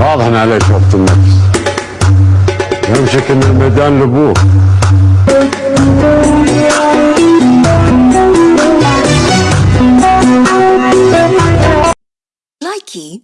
واضح عليك عليه النفس. يعني يمشك إن الميدان لابوه لايكي